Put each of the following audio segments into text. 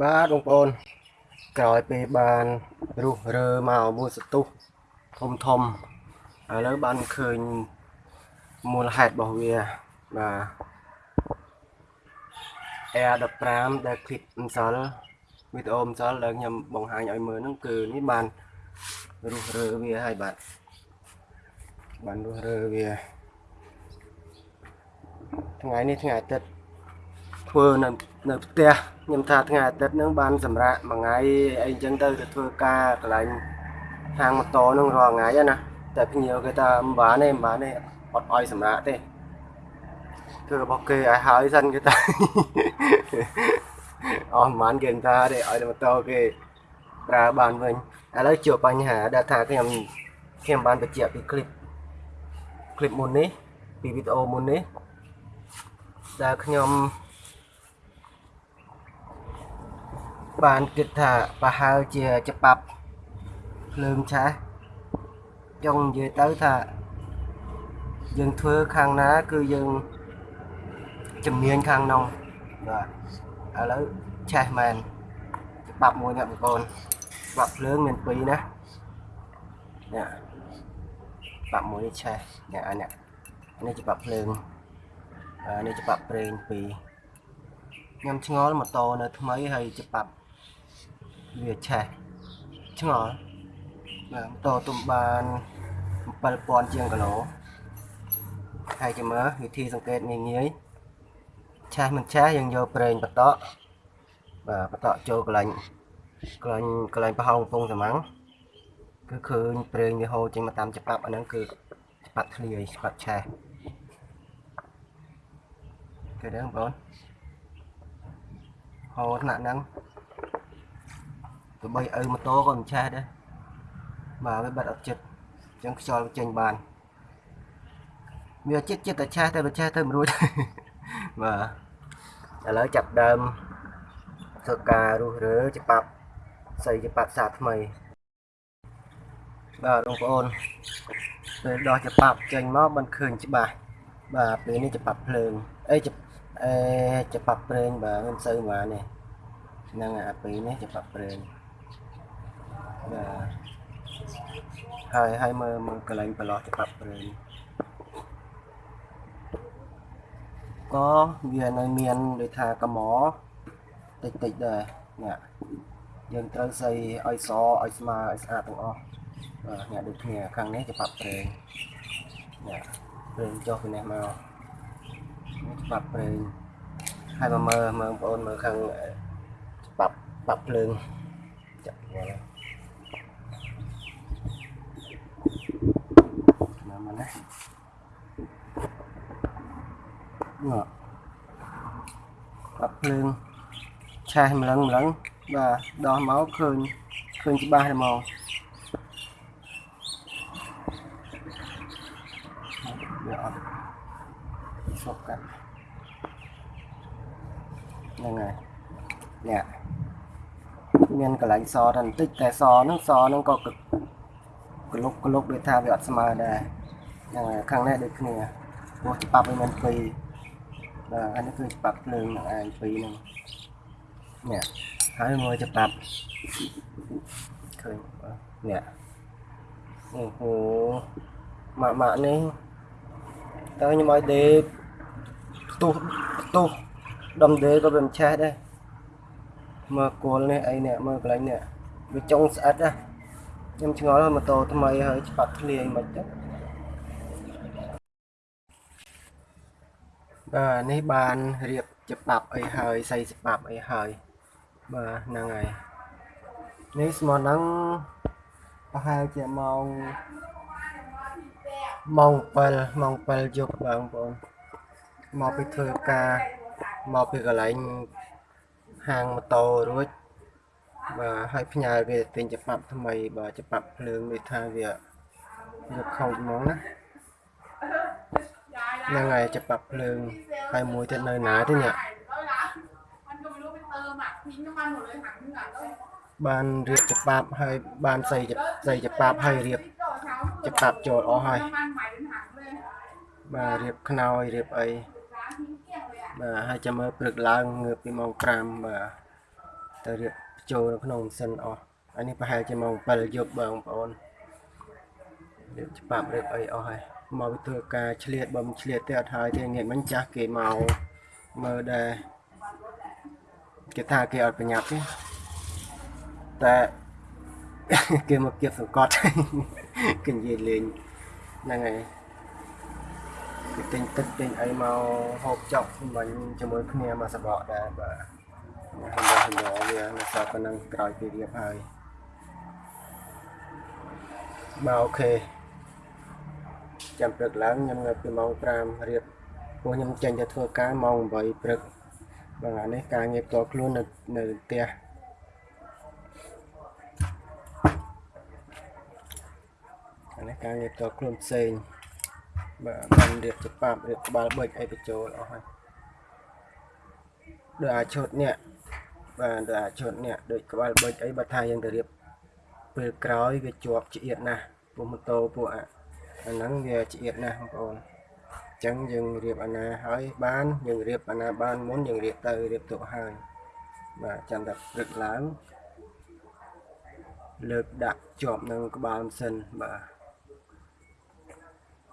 បាទបងប្អូនក្រោយពេលបានរុះរើមកមួយសតុះធំធំឥឡូវបានឃើញមូលហេតុរបស់វាបាទ Air 15ដែលคลิปម្សិលវីដេអូម្សិលដែលខ្ញុំបង្ហាញឲ្យមើលហ្នឹងគឺនេះបានរុះរើវាហើយបាទបានរុះរើវាថ្ងៃនេះថ្ងៃអាទិត្យ ធ្វើនៅនៅផ្ទះខ្ញុំថាថ្ងៃអាទិត្យហ្នឹងបានសម្រាប់មួយថ្ងៃអីចឹងទៅទៅធ្វើការកន្លែងហាងម៉ូតូហ្នឹងរាល់ថ្ងៃហ្នឹងណាតែភ្ញៀវគេថាមិនបានទេមិនបានទេអត់ឲ្យសម្រាប់ទេធ្វើរបស់គេឲ្យហើយសិនគេថា អស់មិនបានគេថាទេឲ្យម៉ូតូគេប្រើបានវិញឥឡូវជួបបញ្ហាដែលថាខ្ញុំខ្ញុំបានបញ្ជាក់ពីคลิปคลิปមុននេះពីវីដេអូមុននេះដែលខ្ញុំ បានគិតថាប្រហែលជាច្បាប់ភ្លើងឆេះចង់និយាយទៅថាយើងធ្វើខាងណាគឺយើងជំនាញខាងនោះបាទឥឡូវឆេះមែនច្បាប់មួយអ្នកបងប្អូនច្បាប់ភ្លើងមានពីរណានេះច្បាប់មួយនេះឆេះនេះអានេះនេះច្បាប់ភ្លើងអានេះច្បាប់ប្រេងពីរខ្ញុំឆ្ងល់ម៉ូតូនៅថ្មីហើយច្បាប់ វាឆេះឆ្ងល់បាទម៉ូតូទំបាន7000ជាងគីឡូហើយចាំមើលវិធីសង្កេតងាយងាយឆេះមិនឆេះយើងយកប្រេងបតក់បាទបតក់ចូលកន្លែងកន្លែងកន្លែងប្រហោងកំពង់សម្ាំងគឺឃើញប្រេងវាហូរចេញមកតាមច្បាប់អាហ្នឹងគឺច្បាប់ធ្លាយច្បាប់ឆេះគេដឹងបងហូរថ្នាក់ហ្នឹង ទោះបីឪម៉ូតូក៏មិនឆេះដែរបាទវាបាត់អត់ចិត្តអញ្ចឹងខ្យល់វាចេញបានវាចិត្តចិត្តតែឆេះតែវាឆេះទៅមិនរួចបាទឥឡូវចាប់ដើមធ្វើការរុះរើច្បាប់ស្អីច្បាប់សាថ្មីបាទបងប្អូនពេលដោះច្បាប់ចេញមកបានឃើញច្បាស់បាទពេលនេះច្បាប់ភ្លើងអីអេច្បាប់ប្រេងបាទមិនសូវហ្មងនេះហ្នឹងអាពេលនេះច្បាប់ប្រេង បាទហើយហើយមើលមើលកន្លែងប្រឡោះច្បាប់ប្រេងក៏វានៅមានដូចថាកំតិចតិចដែរនេះយើងត្រូវស្អីឲ្យសឲ្យស្មើឲ្យស្អាតទាំងអស់បាទអ្នកដូចគ្នាខាងនេះច្បាប់ប្រេងនេះប្រេងចុះពីនេះមកនេះច្បាប់ប្រេងហើយមកមើលមើលបងប្អូនមើលខាងច្បាប់ច្បាប់ភ្លើងចាក់មក ណាមកណានេះច្បាប់ភ្លើងឆេះម្លឹងម្លឹងបាទដោះមកឃើញឃើញច្បាស់តែមកវាអត់សុកកាត់ហ្នឹងហើយនេះមានកន្លែងសតែបន្តិចតែសហ្នឹងសហ្នឹងក៏ក្លុកក្លុកដូចថាវាអត់ស្មើដែរហ្នឹងហើយ ខាងនេះដូចគ្នាព្រោះច្បាប់វាមានពីរបាទអានេះគឺច្បាប់ភ្លើងនឹងឯងពីរហ្នឹងនេះហើយមើលច្បាប់ឃើញនេះអូហូម៉ាក់ម៉ាក់នេះតើខ្ញុំឲ្យដេកផ្ទុះផ្ទុះដុំដេកក៏វាមិនឆេះដែរមើលគល់នេះអីនេះមើលកន្លែងនេះវាចុងស្អិតណាខ្ញុំឆ្ងល់ម៉ូតូថ្មីហើយច្បាប់ធ្លាយមិនចឹង បាទនេះបានរៀបច្បាប់អីហើយស័យច្បាប់អីហើយបាទហ្នឹងហើយនេះស្មោះហ្នឹងប្រហែលជាម៉ោងម៉ោង7ម៉ោង7យប់បងប្អូនមកពីធ្វើការមកពីកន្លែងហាងម៉ូតូរួចបាទហើយផ្ញើគេទិញច្បាប់ថ្មីបាទច្បាប់ភ្លើងនេះថាវាវាខូចហ្មងណា ហ្នឹងហើយច្បាប់ភ្លើងហើយមួយទៀតនៅណាទេនេះ anh có biết tơ mà thì nó ăn một lời hẳn là đâu បានរៀបច្បាប់ហើយបានស្អីស្អីច្បាប់ហើយរៀបច្បាប់ចូលអស់ហើយ nó ăn mày đến hẳn lên បាទរៀបខ្នើយរៀបអី giá thím kiêng rồi ạ បាទហើយចាំមើលព្រឹកឡើងងើបពីម៉ោង5បាទទៅរៀបចូលនៅក្នុងម៉ាស៊ីនអស់អានេះប្រហែលជាម៉ោង7យប់បងប្អូនរៀបច្បាប់រៀបអីអស់ហើយ មកវាធ្វើការឆ្លៀតបំឆ្លៀតទេអត់ហើយទេងាកមិញចាស់គេមកមើលដែរគេថាគេអត់ប្រញាប់ទេតែគេមកគៀបសង្កត់គេនិយាយលេងហ្នឹងហើយគេទិញទឹកទិញអីមកហូបចុកមិញជាមួយគ្នាមកសបកដែរបាទហើយហើយវានៅសល់ប៉ុណ្ណឹងក្រោយពីរៀបហើយបាទអូខេ ចាំព្រឹកឡើងខ្ញុំនៅពីម៉ោង5រៀបព្រោះខ្ញុំចេញទៅធ្វើការម៉ោង8ព្រឹកបាទអានេះការងារផ្ទាល់ខ្លួននៅនៅផ្ទះអានេះការងារផ្ទាល់ខ្លួនផ្សេងបាទបានរៀបច្បាប់រៀបក្បាលបិចអីបញ្ចូលអស់ហើយដូចអាឈុតនេះបាទដូចអាឈុតនេះដូចក្បាលបិចអីបើថាយើងទៅរៀបពេលក្រោយវាជាប់ឆ្អៀតណាស់ពួកម៉ូតូពួកអា អាហ្នឹងវាឆ្អៀតណាស់បងប្អូនអញ្ចឹងយើងរៀបអាណាហើយបានយើងរៀបអាណាបានមុនយើងរៀបទៅរៀបទុកហើយបាទចាំតែព្រឹកឡើងលើកដាក់ជាប់នឹងក្បាលម៉ាស៊ីនបាទ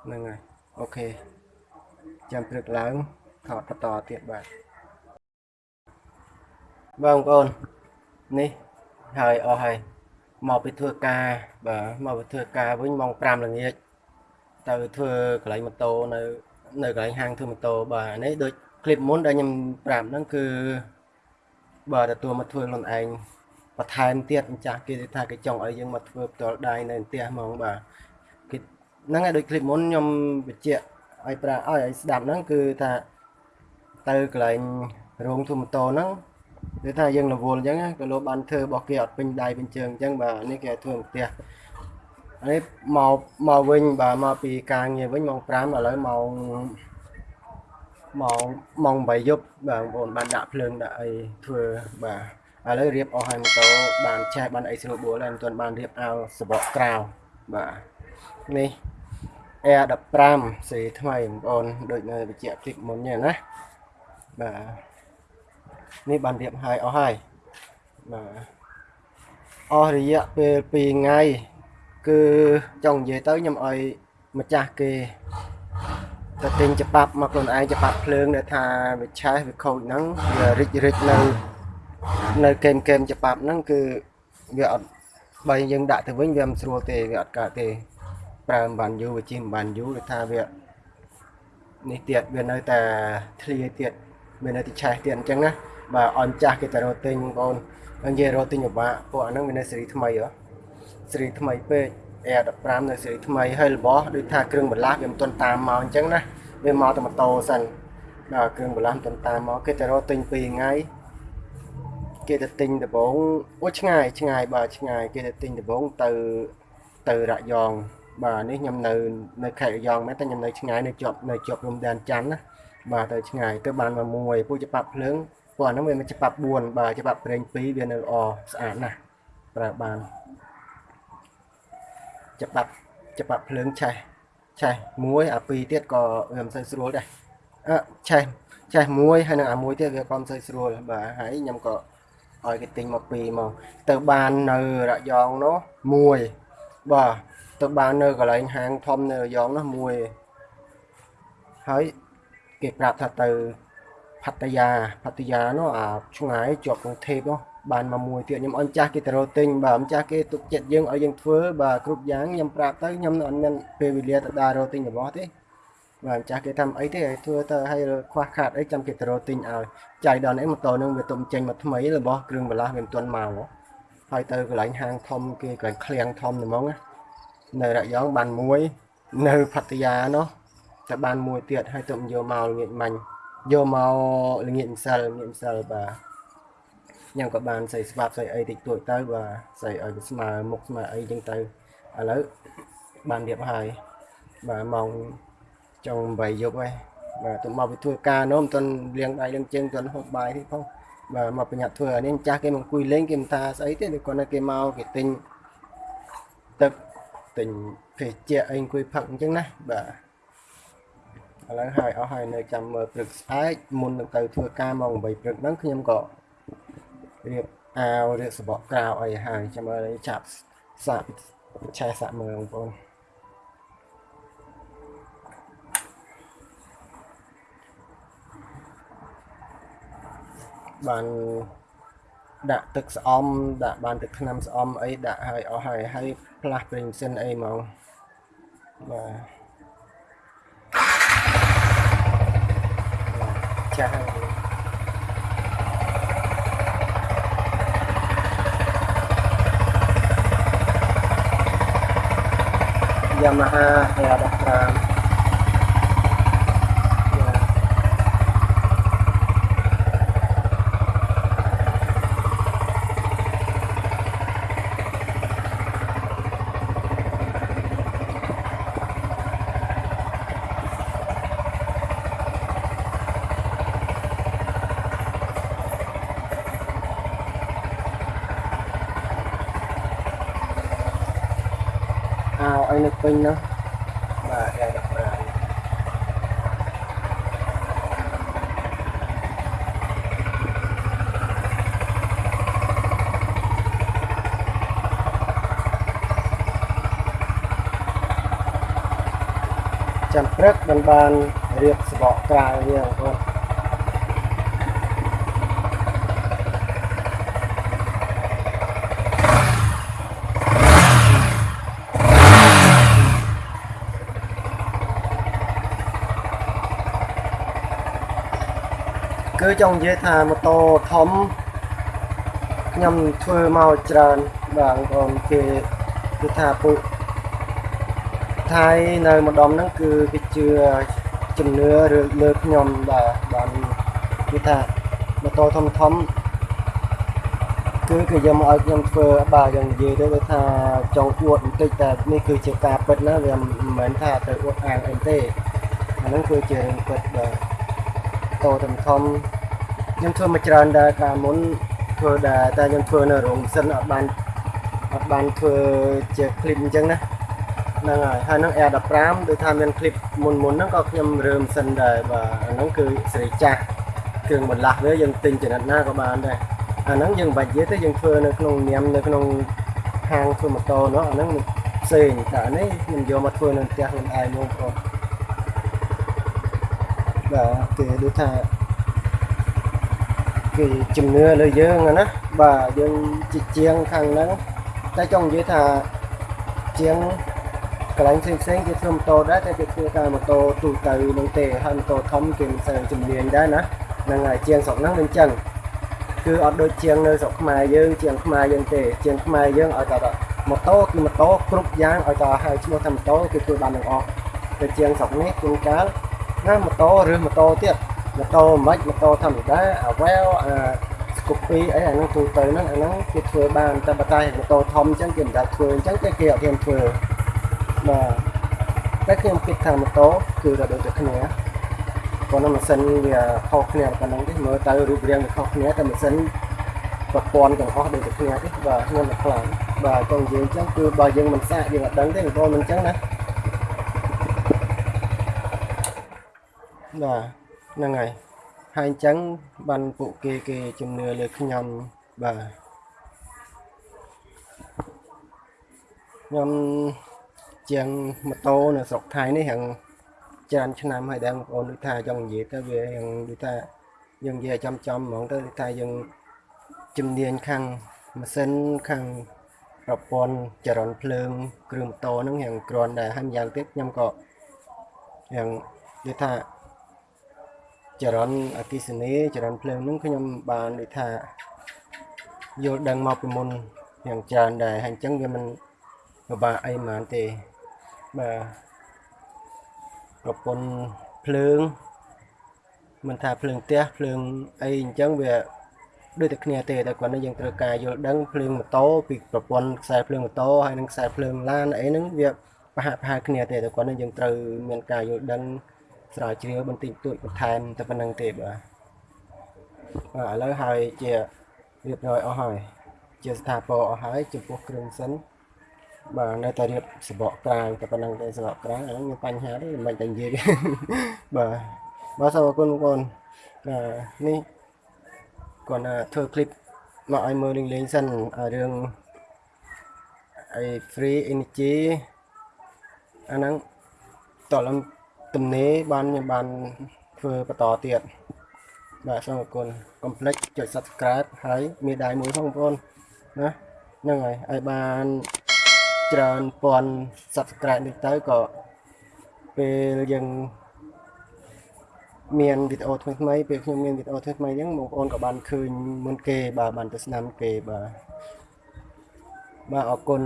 ហ្នឹងហើយអូខេចាំព្រឹកឡើងថតបន្តទៀតបាទបងប្អូននេះហើយអស់ហើយមកពីធ្វើការបាទមកពីធ្វើការវិញម៉ោង5ល្ងាច ទៅធ្វើកន្លែងម៉ូតូនៅនៅកន្លែងហាងធ្វើម៉ូតូបាទនេះដូចคลิปមុនដែលខ្ញុំប្រាប់ហ្នឹងគឺបាទទទួលមកធ្វើខ្លួនឯងបន្ថែមទៀតម្ចាស់គេថាគេចង់ឲ្យយើងមកធ្វើផ្ទាល់ដៃនៅផ្ទះហ្មងបាទគេ ហ្នឹងហើយដូចคลิปមុនខ្ញុំបញ្ជាក់ឲ្យប្រាឲ្យឲ្យស្ដាប់ហ្នឹងគឺថាទៅកន្លែងរោងទូម៉ូតូហ្នឹងគឺថាយើងរវល់អញ្ចឹងណាក៏លោកបានធ្វើរបស់គេអត់ពេញដៃពេញជើងអញ្ចឹងបាទនេះគេឲ្យធ្វើផ្ទះ នេះមកមកវិញបាទមកពីការងារវិញម៉ោង5ឥឡូវម៉ោងម៉ោងម៉ោង8យប់បាទបងប្អូនបានដាក់ភ្លើងដាក់អីធ្វើបាទឥឡូវរៀបអស់ហើយម៉ូតូបានឆេះបានអីស្រួលបួលហើយមិនទាន់បានរៀបអោសបកក្រៅបាទនេះ Air 15សេរីថ្មីបងប្អូនដូចនៅបញ្ជាក់คลิปមុននេះណាបាទនេះបានរៀបហើយអស់ហើយបាទអស់រយៈពេល2ថ្ងៃ គឺចង់និយាយទៅខ្ញុំឲ្យម្ចាស់គេទៅទិញច្បាប់មកខ្លួនឯងច្បាប់ភ្លើងដែលថាវាឆេះវាខូចហ្នឹងវារិចរិចនៅនៅកេមកេមច្បាប់ហ្នឹងគឺវាអត់បើយើងដាក់ទៅវិញវាមិនស្រួលទេវាអត់កើតទេប្រើមិនបានយូរវាជិះមិនបានយូរដូចថាវានេះទៀតវានៅតែធ្លាយទៀតវានៅតែឆេះទៀតអញ្ចឹងណាបាទអន់ចាស់គេទៅរកទិញបងប្អូនហើយនិយាយរកទិញពិបាកពួកអាហ្នឹងវានៅស៊េរីថ្មីហ៎ ស៊េរីថ្មីពេក Air 15នៅស៊េរីថ្មីហើយរបស់ដូចថាគ្រឿងបន្លាស់វាមិនទាន់តាមមកអញ្ចឹងណាវាមកតែម៉ូតូសិនបាទគ្រឿងបន្លាស់មិនទាន់តាមមកគេទៅរកទិញ2ថ្ងៃគេទៅទិញដំបងអូឆ្ងាយឆ្ងាយបាទឆ្ងាយគេទៅទិញដំបងទៅទៅរយងបាទនេះខ្ញុំនៅនៅខេត្តរយងមែនតែខ្ញុំនៅឆ្ងាយនៅជាប់នៅជាប់រំដែនច័ន្ទណាបាទទៅឆ្ងាយទៅបានមកមួយពូច្បាប់ភ្លើងពួកអាហ្នឹងវាមានច្បាប់4បាទច្បាប់ប្រេង2វានៅល្អស្អាតណាស់ប្រើបាន ច្បាប់ច្បាប់ភ្លើងឆេះឆេះមួយអាពីរទៀតក៏វាមិនសូវស្រួលដែរអឺឆេះឆេះមួយហើយនឹងអាមួយទៀតវាក៏មិនសូវស្រួលបាទហើយខ្ញុំក៏ឲ្យគេទិញមកពីមកទៅបាននៅរយងនោះមួយបាទទៅបាននៅកន្លែងហាងធំនៅរយងនោះមួយហើយគេប្រាប់ថាទៅផាត់យាផាត់យានោះអាឆ្ងាយជាប់នឹងថេបនោះ បានមកមួយទៀតខ្ញុំអញ្ចាស់គេទៅរកទិញបាទម្ចាស់គេទុកចិត្តយើងឲ្យយើងធ្វើបាទគ្រប់យ៉ាងខ្ញុំប្រាប់ទៅខ្ញុំអត់មានពេលវេលាទៅដើររកទិញរបស់ទេបាទម្ចាស់គេថាអីទេឲ្យធ្វើទៅឲ្យខ្វះខាតអីចាំគេទៅរកទិញឲ្យចាយដល់នេះម៉ូតូនឹងវាទុំចេញមកថ្មីរបស់គ្រឿងបន្លាស់វាមិនទាន់មកហើយទៅកន្លែងហាងធំគេកន្លែងឃ្លាំងធំហ្មងណានៅរយងបានមួយនៅផทយានោះតែបានមួយទៀតហើយទៅយកមកល្ងាចមាញ់យកមកល្ងាចម្សិលល្ងាចម្សិលបាទ ខ្ញុំក៏បានស្អីស្វាប់ស្អីអីតិចតួចទៅបាទស្អីឲ្យវាស្មើមុខស្មើអីចឹងទៅឥឡូវបានរៀបហើយបាទម៉ោងចុង8យប់ហើយបាទទៅមកពីធ្វើការនោះមិនទាន់លាងដៃលាងជើងមិនទាន់ហូបបាយទេផងបាទមកប្រញាប់ធ្វើអានេះម្ចាស់គេមកអង្គុយលេងគេមិនថាស្អីទេគាត់នៅគេមកគេទិញទឹកទិញភេសជ្ជៈអីអង្គុយផឹកអញ្ចឹងណាបាទឥឡូវហើយអស់ហើយនៅចាំមើលព្រឹកស្អែកមុននឹងទៅធ្វើការម៉ោង8ព្រឹកហ្នឹងខ្ញុំក៏ រៀបអាវឬសបកក្រៅអីហើយចាំមើលចាប់សាក់ឆែសាក់មើលបងប្អូនបានដាក់ទឹកស្អំដាក់បានទឹកថ្នាំស្អំអីដាក់ហើយអស់ហើយហើយផ្លាស់ប្រេងសិនអីហ្មងបាទចាស់ហើយ Yamaha ya dokter. Ao ấy nước pin đó và đây là bà ចាំព្រឹកបានបានរៀបសបកក្រៅវាបងប្អូនគឺ ចង់និយាយថាម៉ូតូធំខ្ញុំធ្វើមកច្រើនបាទបងប្អូនគេគឺថាពួកថៃនៅម្ដុំហ្នឹងគឺគេជឿជំនឿឬលើខ្ញុំបាទបានគឺថាម៉ូតូធំធំគឺគេយកមកឲ្យខ្ញុំធ្វើបាទយ៉ាងនិយាយទៅគឺថាចង់អួតបន្តិចតែនេះគឺជាការពិតណាវាមិនមែនថាទៅអួតអាងអីទេអាហ្នឹងគឺជារឿងពិតបាទតោធំធំ ខ្ញុំធ្វើមកច្រើនដែរកាលមុនធ្វើដែរតែខ្ញុំធ្វើនៅរោងសិនអត់បានអត់បានធ្វើជា clip អញ្ចឹងណាហ្នឹងហើយហើយនឹង Air 15ដូចថាមាន clip មុនមុនហ្នឹងក៏ខ្ញុំរើមសិនដែរបាទហ្នឹងគឺសេរីចាស់គ្រឿងបន្លាស់វាយើងទិញចំណិតណាក៏បានដែរអាហ្នឹងយើងមិនបាច់និយាយទេយើងធ្វើនៅក្នុងនាមនៅក្នុងខាងធ្វើម៉ូតូនោះអាហ្នឹងផ្សេងតែនេះខ្ញុំយកមកធ្វើនៅផ្ទះខ្លួនឯងហ្មងបងបាទគេដូចថា គេជំនឿលើយើងอะណាបាទយើងជាជាងខាងហ្នឹងតែចង់និយាយថាជាងកន្លែងផ្សេងផ្សេងៗគេធ្វើម៉ូតូដែរតែគេធ្វើតែម៉ូតូទូទៅនឹងទេហើយម៉ូតូធំគេមិនសូវជំនាញដែរណាហ្នឹងហើយជាងស្រុកហ្នឹងវាអញ្ចឹងគឺអត់ដូចជាងនៅស្រុកខ្មែរយើងជាងខ្មែរយើងទេជាងខ្មែរយើងឲ្យតែម៉ូតូគឺម៉ូតូគ្រប់យ៉ាងឲ្យតែហៅឈ្មោះថាម៉ូតូគេធ្វើបានទាំងអស់តែជាងស្រុកនេះជួនកាលណាម៉ូតូឬម៉ូតូទៀត ម៉ូតូមិនម៉ូតូធម្មតាអាវ៉ែវអាស្គូពីអីអាហ្នឹងទូទៅហ្នឹងអាហ្នឹងគេធ្វើបានតែបើតែម៉ូតូធំអញ្ចឹងគេមិនដាច់ធ្វើអញ្ចឹងគេគេអត់ហ៊ានធ្វើបាទតែខ្ញុំគិតថាម៉ូតូគឺតែដូចតែគ្នាប៉ុន្តែម៉ាស៊ីនវាខុសគ្នាប៉ុណ្ណឹងទេមើលទៅរូបរាងវាខុសគ្នាតែម៉ាស៊ីនប្រព័ន្ធទាំងអស់ដូចតែគ្នាទេបាទខ្ញុំតែខ្លាំងបាទចង់និយាយអញ្ចឹងគឺបើយើងមិនសាកយើងអត់ដឹងទេបងប្អូនមិនអញ្ចឹងណាបាទ ហ្នឹងហើយហើយអញ្ចឹងបានពួកគេគេជំនឿលើខ្ញុំបាទខ្ញុំជាងម៉ូតូនៅស្រុកថៃនេះហាងច្រើនឆ្នាំហើយដែរបងប្អូនដូចថាចង់និយាយទៅវាយ៉ាងដូចថាយើងនិយាយចំចំហ្មងទៅដូចថាយើងជំនាញខាងម៉ាស៊ីនខាងប្រព័ន្ធចរន្តភ្លើងគ្រឿងម៉ូតូហ្នឹងយ៉ាងគ្រាន់ដែរហើយម្យ៉ាងទៀតខ្ញុំក៏យ៉ាងដូចថា ចរន្តអគ្គិសនីចរន្តភ្លើងហ្នឹងខ្ញុំបានដូចថាយល់ដឹងមកពីមុនយ៉ាងច្រើនដែរហើយអញ្ចឹងវាមិនពិបាកអីហ្មងទេបាទប្រព័ន្ធភ្លើងមិនថាភ្លើងផ្ទះភ្លើងអីអញ្ចឹងវាដូចតែគ្នាទេតែគាត់នេះយើងត្រូវការយល់ដឹងភ្លើងម៉ូតូពីប្រព័ន្ធខ្សែភ្លើងម៉ូតូហើយនិងខ្សែភ្លើងឡានអីហ្នឹងវាប្រហាក់ប្រហែលគ្នាទេតែគាត់នេះយើងត្រូវមានការយល់ដឹង ស្រាវជ្រាវបន្តិចបន្តួចបន្ថែមតែប៉ុណ្្នឹងទេបាទបាទឥឡូវហើយជារៀបរយអស់ហើយជាស្ថាពរអស់ហើយចំពោះគ្រឿងសិន បាទនៅតែរៀបសបកក្រៅតែប៉ុណ្្នឹងទេសបកក្រៅអាហ្នឹងមានបញ្ហាទេមិនតែនិយាយ បាទបាទសូមអរគុណបងប្អូនបាទនេះគាត់ណាធ្វើคลิป មកឲ្យមើលលេងៗសិនឲ្យរឿងអី free energy អាហ្នឹងតលំ ទំនេរបានខ្ញុំបានធ្វើបន្តទៀតបាទសូមអរគុណកុំភ្លេចចុច Subscribe ហើយមានដៃមួយផងបងប្អូនណាហ្នឹងហើយឲ្យបានច្រើនពាន់ Subscribe នេះទៅក៏ពេលយើងមានវីដេអូថ្មីៗពេលខ្ញុំមានវីដេអូថ្មីៗអញ្ចឹងបងប្អូនក៏បានឃើញមុនគេបាទបានទស្សនាមុនគេបាទបាទអរគុណ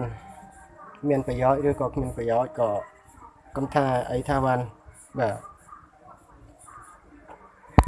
មានប្រយោជន៍ឬក៏គ្មានប្រយោជន៍ក៏កុំថាអីថាបាន បាទ